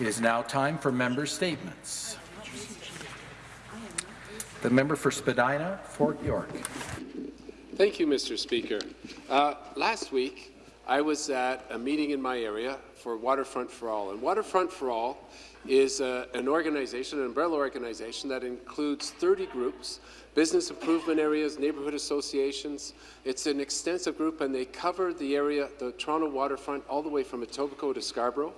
It is now time for member statements. The member for Spadina, Fort York. Thank you, Mr. Speaker. Uh, last week, I was at a meeting in my area for Waterfront for All. And Waterfront for All is uh, an organization, an umbrella organization that includes 30 groups, business improvement areas, neighbourhood associations. It's an extensive group, and they cover the area, the Toronto waterfront, all the way from Etobicoke to Scarborough.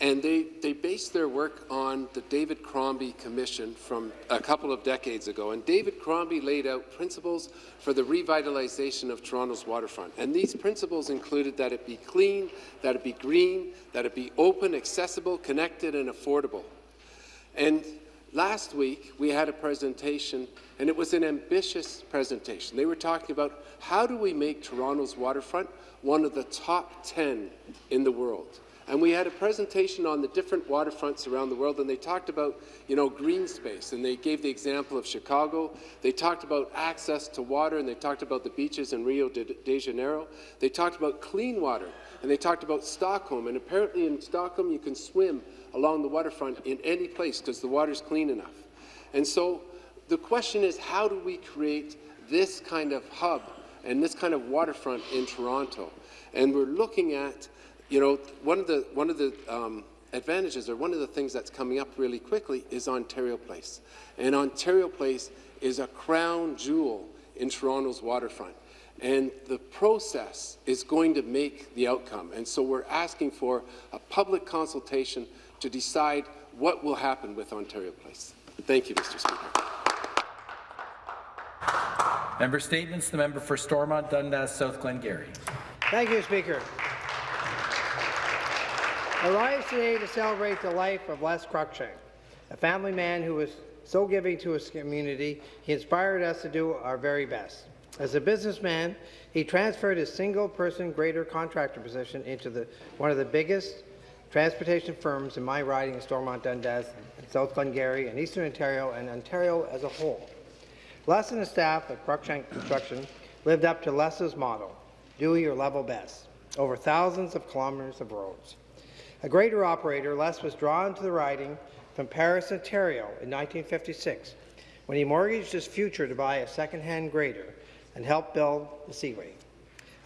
And they, they based their work on the David Crombie Commission from a couple of decades ago. And David Crombie laid out principles for the revitalization of Toronto's waterfront. And these principles included that it be clean, that it be green, that it be open, accessible, connected, and affordable. And last week, we had a presentation, and it was an ambitious presentation. They were talking about how do we make Toronto's waterfront one of the top 10 in the world. And we had a presentation on the different waterfronts around the world, and they talked about, you know, green space, and they gave the example of Chicago. They talked about access to water, and they talked about the beaches in Rio de, Janeiro. They talked about clean water, and they talked about Stockholm. And apparently in Stockholm, you can swim along the waterfront in any place because the water's clean enough. And so the question is, how do we create this kind of hub and this kind of waterfront in Toronto? And we're looking at you know, one of the, one of the um, advantages or one of the things that's coming up really quickly is Ontario Place. And Ontario Place is a crown jewel in Toronto's waterfront. And the process is going to make the outcome. And so we're asking for a public consultation to decide what will happen with Ontario Place. Thank you, Mr. Speaker. Member statements. The member for Stormont, Dundas, South Glengarry. Thank you, Speaker. Rise today to celebrate the life of Les Cruickshank, a family man who was so giving to his community, he inspired us to do our very best. As a businessman, he transferred his single-person greater contractor position into the, one of the biggest transportation firms in my riding in Stormont Dundas, South Glengarry, and Eastern Ontario, and Ontario as a whole. Les and his staff at Cruickshank Construction lived up to Les's motto, do your level best, over thousands of kilometres of roads. A greater operator, Les was drawn to the riding from Paris, Ontario in 1956 when he mortgaged his future to buy a second-hand grader and help build the Seaway.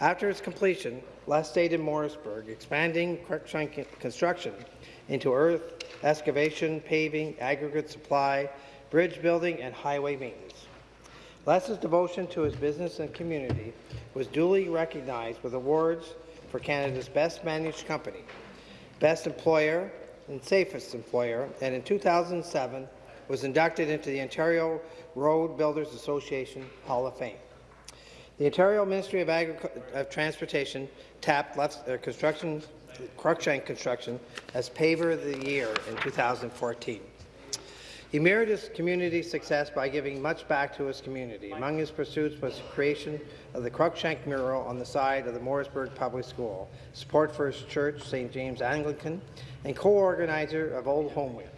After its completion, Les stayed in Morrisburg, expanding construction into earth excavation, paving, aggregate supply, bridge building, and highway maintenance. Les's devotion to his business and community was duly recognized with awards for Canada's Best Managed Company, Best Employer and Safest Employer, and in 2007 was inducted into the Ontario Road Builders Association Hall of Fame. The Ontario Ministry of, of Transportation tapped left, uh, construction, Cruickshank Construction as Paver of the Year in 2014. He mirrored his community success by giving much back to his community. Among his pursuits was the creation of the Cruickshank mural on the side of the Morrisburg Public School, support for his church, St. James Anglican, and co-organizer of Old Home Week.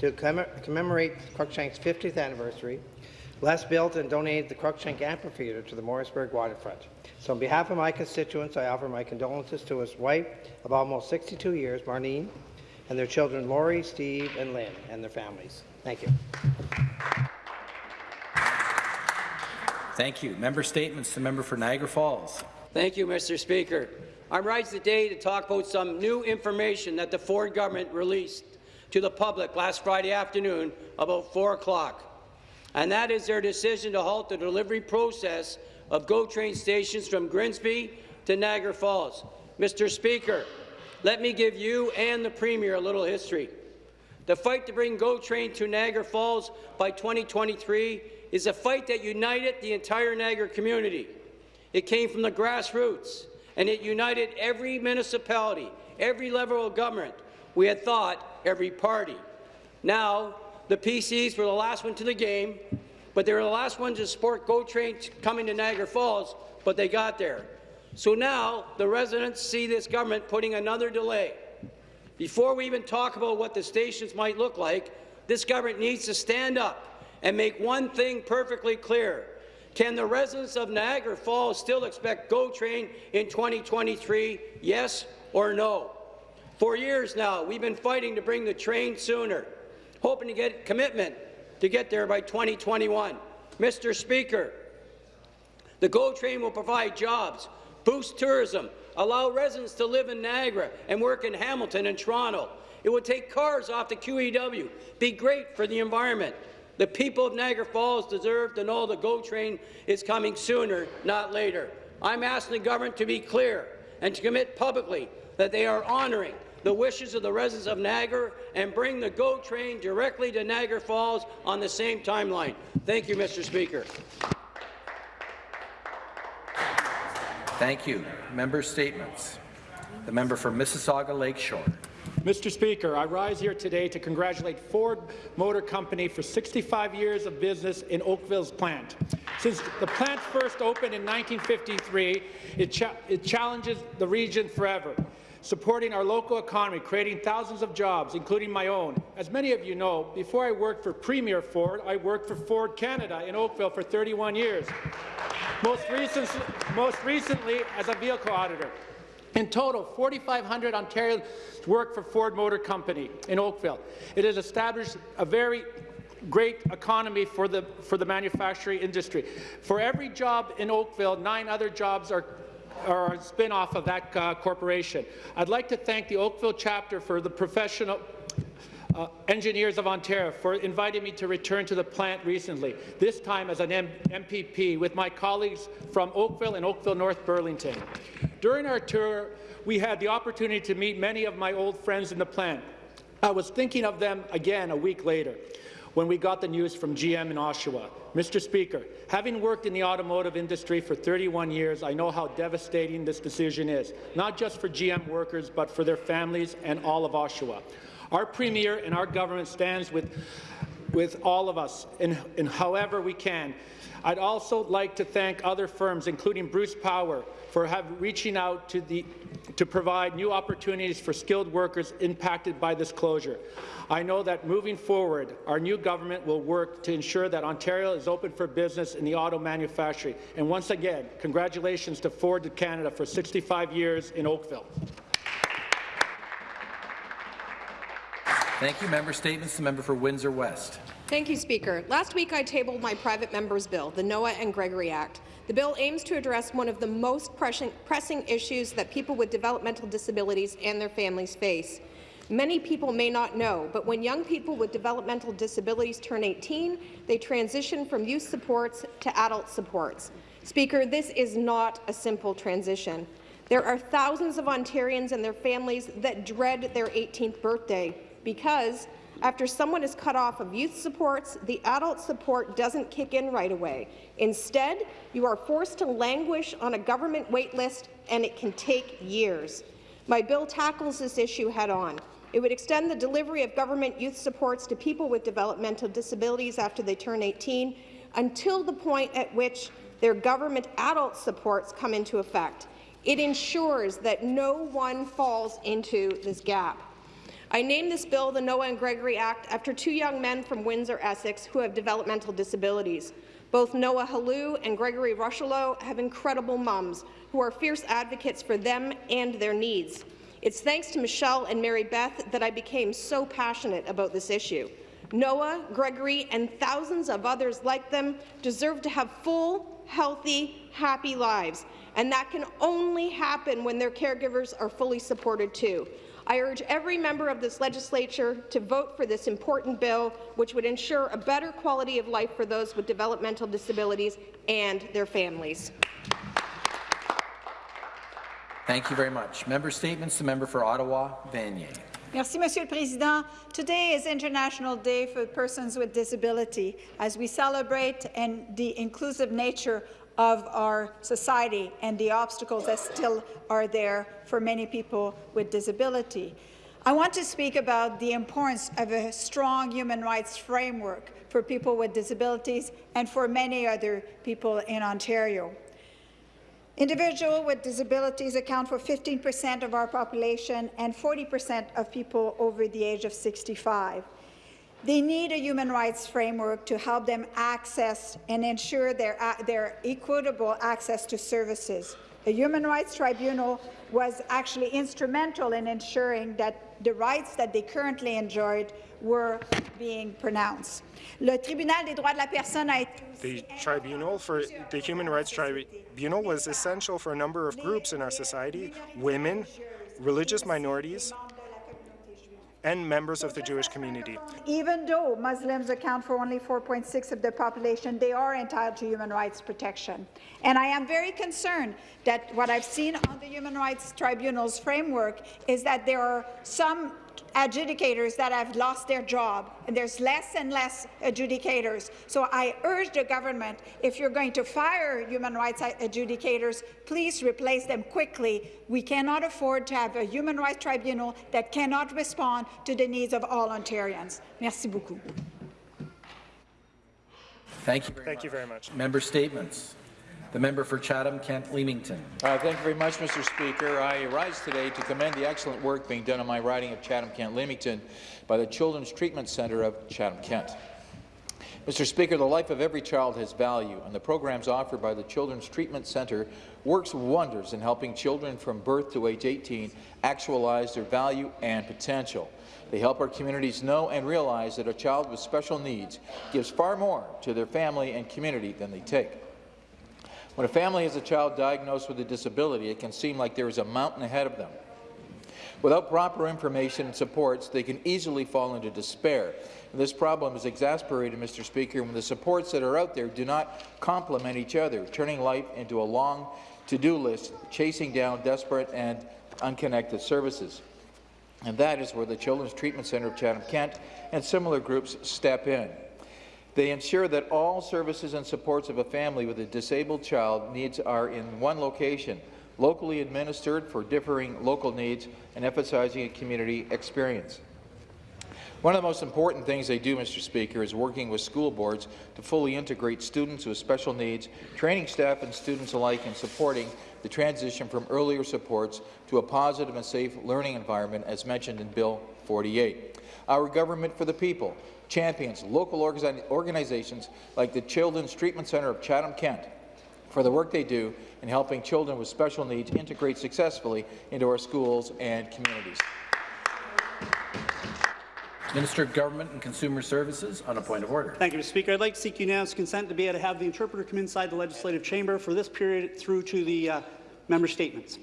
To commemorate Cruickshank's 50th anniversary, Les built and donated the Cruikshank Amphitheatre to the Morrisburg waterfront. So on behalf of my constituents, I offer my condolences to his wife of almost 62 years, Marlene, and their children Laurie, Steve, and Lynn, and their families. Thank you. Thank you. Member statements. The member for Niagara Falls. Thank you, Mr. Speaker. I'm rising today to talk about some new information that the Ford government released to the public last Friday afternoon about 4 o'clock, and that is their decision to halt the delivery process of GO train stations from Grimsby to Niagara Falls. Mr. Speaker, let me give you and the Premier a little history. The fight to bring GO Train to Niagara Falls by 2023 is a fight that united the entire Niagara community. It came from the grassroots, and it united every municipality, every level of government. We had thought every party. Now, the PCs were the last one to the game, but they were the last ones to support GO Train coming to Niagara Falls, but they got there. So now the residents see this government putting another delay. Before we even talk about what the stations might look like, this government needs to stand up and make one thing perfectly clear. Can the residents of Niagara Falls still expect GO Train in 2023, yes or no? For years now, we've been fighting to bring the train sooner, hoping to get commitment to get there by 2021. Mr. Speaker, the GO train will provide jobs, boost tourism, allow residents to live in Niagara and work in Hamilton and Toronto. It would take cars off the QEW, be great for the environment. The people of Niagara Falls deserve to know the GO train is coming sooner, not later. I'm asking the government to be clear and to commit publicly that they are honouring the wishes of the residents of Niagara and bring the GO train directly to Niagara Falls on the same timeline. Thank you, Mr. Speaker. Thank you. Member statements. The member for Mississauga Lakeshore. Mr. Speaker, I rise here today to congratulate Ford Motor Company for 65 years of business in Oakville's plant. Since the plant first opened in 1953, it, cha it challenges the region forever, supporting our local economy, creating thousands of jobs, including my own. As many of you know, before I worked for Premier Ford, I worked for Ford Canada in Oakville for 31 years, most, recent, most recently as a vehicle auditor. In total, 4,500 Ontarians work for Ford Motor Company in Oakville. It has established a very great economy for the, for the manufacturing industry. For every job in Oakville, nine other jobs are are a spin-off of that uh, corporation. I'd like to thank the Oakville chapter for the professional uh, Engineers of Ontario for inviting me to return to the plant recently, this time as an M MPP with my colleagues from Oakville and Oakville North Burlington. During our tour, we had the opportunity to meet many of my old friends in the plant. I was thinking of them again a week later when we got the news from GM in Oshawa. Mr. Speaker, having worked in the automotive industry for 31 years, I know how devastating this decision is, not just for GM workers, but for their families and all of Oshawa. Our Premier and our government stands with, with all of us in however we can. I'd also like to thank other firms, including Bruce Power, for have, reaching out to, the, to provide new opportunities for skilled workers impacted by this closure. I know that moving forward, our new government will work to ensure that Ontario is open for business in the auto manufacturing. And once again, congratulations to Ford Canada for 65 years in Oakville. Thank you. Member statements. The member for Windsor West. Thank you, Speaker. Last week I tabled my private member's bill, the Noah and Gregory Act. The bill aims to address one of the most pressing, pressing issues that people with developmental disabilities and their families face. Many people may not know, but when young people with developmental disabilities turn 18, they transition from youth supports to adult supports. Speaker, this is not a simple transition. There are thousands of Ontarians and their families that dread their 18th birthday because after someone is cut off of youth supports, the adult support doesn't kick in right away. Instead, you are forced to languish on a government wait list, and it can take years. My bill tackles this issue head-on. It would extend the delivery of government youth supports to people with developmental disabilities after they turn 18 until the point at which their government adult supports come into effect. It ensures that no one falls into this gap. I named this bill the Noah and Gregory Act after two young men from Windsor, Essex, who have developmental disabilities. Both Noah Halou and Gregory Rushello have incredible mums who are fierce advocates for them and their needs. It's thanks to Michelle and Mary Beth that I became so passionate about this issue. Noah, Gregory, and thousands of others like them deserve to have full, healthy, happy lives, and that can only happen when their caregivers are fully supported too. I urge every member of this legislature to vote for this important bill, which would ensure a better quality of life for those with developmental disabilities and their families. Thank you very much. Member statements. The member for Ottawa, Vanier. Merci, Monsieur le Président. Today is International Day for Persons with Disability as we celebrate and the inclusive nature of our society and the obstacles that still are there for many people with disability. I want to speak about the importance of a strong human rights framework for people with disabilities and for many other people in Ontario. Individuals with disabilities account for 15 percent of our population and 40 percent of people over the age of 65. They need a human rights framework to help them access and ensure their, uh, their equitable access to services. The Human Rights Tribunal was actually instrumental in ensuring that the rights that they currently enjoyed were being pronounced. Le Tribunal des droits de la personne a été The tribunal for the Human Rights Tribunal was essential for a number of groups in our society, women, religious minorities, and members of the Jewish community. Even though Muslims account for only 4.6 of the population, they are entitled to human rights protection. And I am very concerned that what I've seen on the Human Rights Tribunal's framework is that there are some adjudicators that have lost their job, and there's less and less adjudicators. So I urge the government, if you're going to fire human rights adjudicators, please replace them quickly. We cannot afford to have a human rights tribunal that cannot respond to the needs of all Ontarians. Merci beaucoup. Thank you very Thank much. you very much. Member statements. The member for Chatham-Kent-Leamington. Uh, thank you very much, Mr. Speaker. I rise today to commend the excellent work being done in my riding of Chatham-Kent-Leamington by the Children's Treatment Centre of Chatham-Kent. Mr. Speaker, the life of every child has value, and the programs offered by the Children's Treatment Centre works wonders in helping children from birth to age 18 actualize their value and potential. They help our communities know and realize that a child with special needs gives far more to their family and community than they take. When a family has a child diagnosed with a disability, it can seem like there is a mountain ahead of them. Without proper information and supports, they can easily fall into despair. And this problem is exasperated, Mr. Speaker, when the supports that are out there do not complement each other, turning life into a long to-do list, chasing down desperate and unconnected services. And that is where the Children's Treatment Centre of Chatham-Kent and similar groups step in. They ensure that all services and supports of a family with a disabled child needs are in one location, locally administered for differing local needs and emphasizing a community experience. One of the most important things they do, Mr. Speaker, is working with school boards to fully integrate students with special needs, training staff and students alike, in supporting the transition from earlier supports to a positive and safe learning environment, as mentioned in Bill 48. Our government for the people champions local organizations like the Children's Treatment Centre of Chatham-Kent for the work they do in helping children with special needs integrate successfully into our schools and communities. Minister of Government and Consumer Services on a point of order. Thank you, Mr. Speaker. I'd like to seek unanimous consent to be able to have the interpreter come inside the legislative chamber for this period through to the uh, member statements.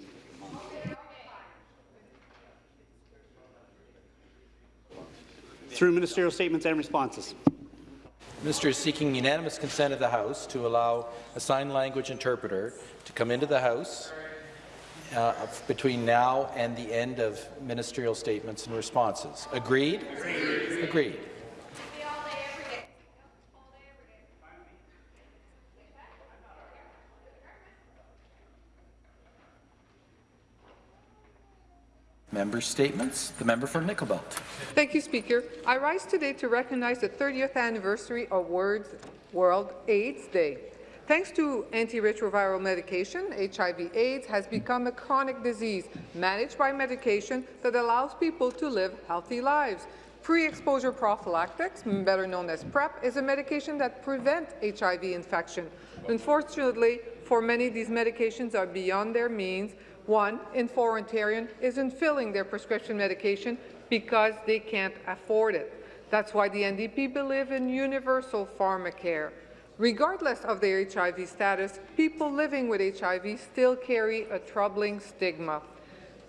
Through ministerial statements and responses. Minister is seeking unanimous consent of the House to allow a sign language interpreter to come into the House uh, between now and the end of ministerial statements and responses. Agreed? Agreed. Agreed. Member statements. The member for Nickel Belt. Thank you, Speaker. I rise today to recognize the 30th anniversary of World AIDS Day. Thanks to antiretroviral medication, HIV-AIDS has become a chronic disease managed by medication that allows people to live healthy lives. Pre-exposure prophylactics, better known as PrEP, is a medication that prevents HIV infection. Unfortunately, for many, these medications are beyond their means. One in four Ontarians isn't filling their prescription medication because they can't afford it. That's why the NDP believe in universal pharmacare. Regardless of their HIV status, people living with HIV still carry a troubling stigma.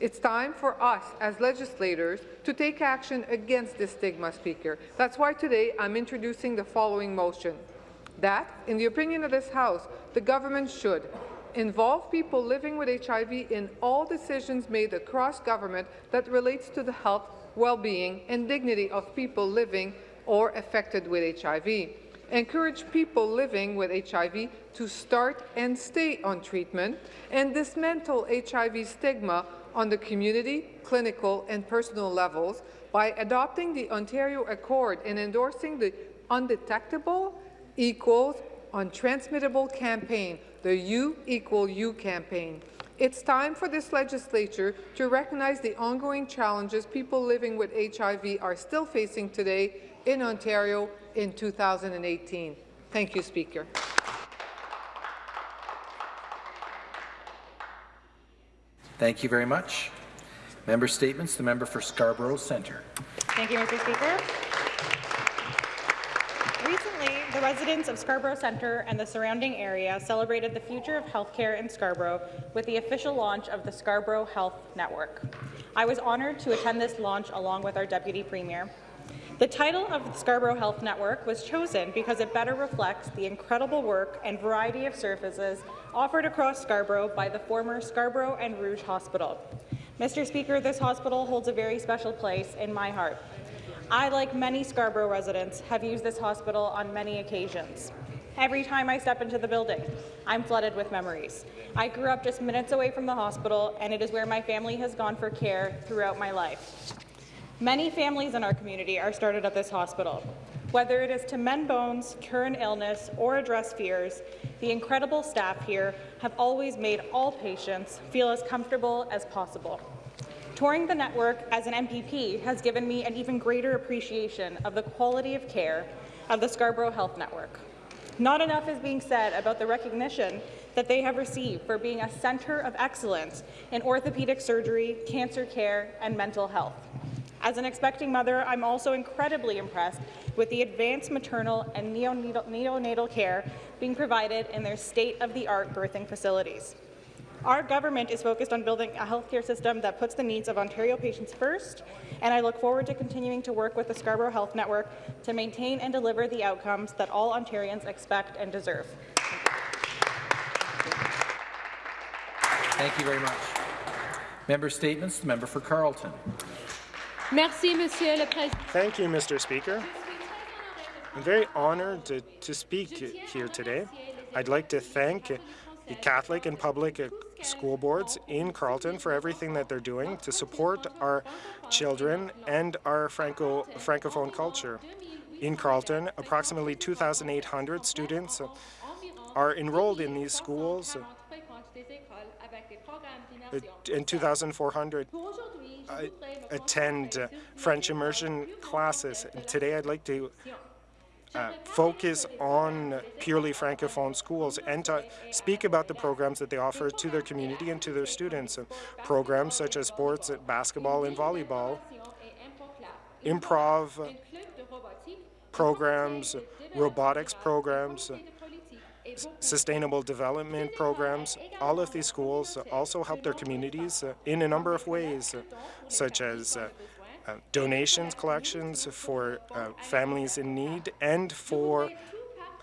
It's time for us as legislators to take action against this stigma, Speaker. That's why today I'm introducing the following motion. That, in the opinion of this House, the government should involve people living with HIV in all decisions made across government that relates to the health, well-being and dignity of people living or affected with HIV encourage people living with HIV to start and stay on treatment, and dismantle HIV stigma on the community, clinical and personal levels by adopting the Ontario Accord and endorsing the Undetectable Equals Untransmittable campaign, the U Equal You campaign. It's time for this legislature to recognize the ongoing challenges people living with HIV are still facing today in Ontario in 2018. Thank you, Speaker. Thank you very much. Member statements. The member for Scarborough Centre. Thank you, Mr. Speaker. The residents of Scarborough Centre and the surrounding area celebrated the future of healthcare in Scarborough with the official launch of the Scarborough Health Network. I was honoured to attend this launch along with our Deputy Premier. The title of the Scarborough Health Network was chosen because it better reflects the incredible work and variety of services offered across Scarborough by the former Scarborough and Rouge Hospital. Mr. Speaker, this hospital holds a very special place in my heart. I, like many Scarborough residents, have used this hospital on many occasions. Every time I step into the building, I'm flooded with memories. I grew up just minutes away from the hospital, and it is where my family has gone for care throughout my life. Many families in our community are started at this hospital. Whether it is to mend bones, cure an illness, or address fears, the incredible staff here have always made all patients feel as comfortable as possible. Touring the network as an MPP has given me an even greater appreciation of the quality of care of the Scarborough Health Network. Not enough is being said about the recognition that they have received for being a centre of excellence in orthopaedic surgery, cancer care, and mental health. As an expecting mother, I'm also incredibly impressed with the advanced maternal and neonatal, neonatal care being provided in their state-of-the-art birthing facilities. Our government is focused on building a healthcare system that puts the needs of Ontario patients first, and I look forward to continuing to work with the Scarborough Health Network to maintain and deliver the outcomes that all Ontarians expect and deserve. Thank you very much. Member statements. The member for Carleton. Merci, Monsieur le Président. Thank you, Mr. Speaker. I'm very honored to, to speak here today. I'd like to thank the Catholic and public school boards in Carleton for everything that they're doing to support our children and our Franco Francophone culture. In Carleton, approximately 2,800 students are enrolled in these schools, and 2,400 uh, attend French immersion classes. And today I'd like to uh, focus on purely Francophone schools and to speak about the programs that they offer to their community and to their students. programs such as sports, basketball and volleyball, improv programs, robotics programs, sustainable development programs. All of these schools also help their communities in a number of ways, such as uh, donations collections for uh, families in need and for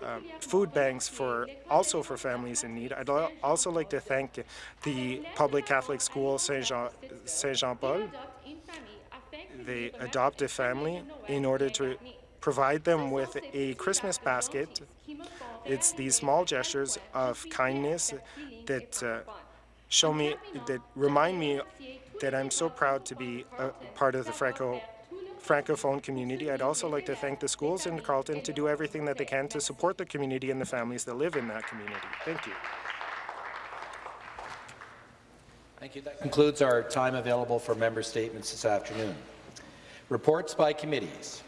uh, food banks for also for families in need. I'd also like to thank the public Catholic school Saint Jean Saint Jean Paul. They adopt a family in order to provide them with a Christmas basket. It's these small gestures of kindness that uh, show me that remind me that I'm so proud to be a part of the Franco Francophone community. I'd also like to thank the schools in Carleton to do everything that they can to support the community and the families that live in that community. Thank you. Thank you. That concludes our time available for member statements this afternoon. Reports by committees.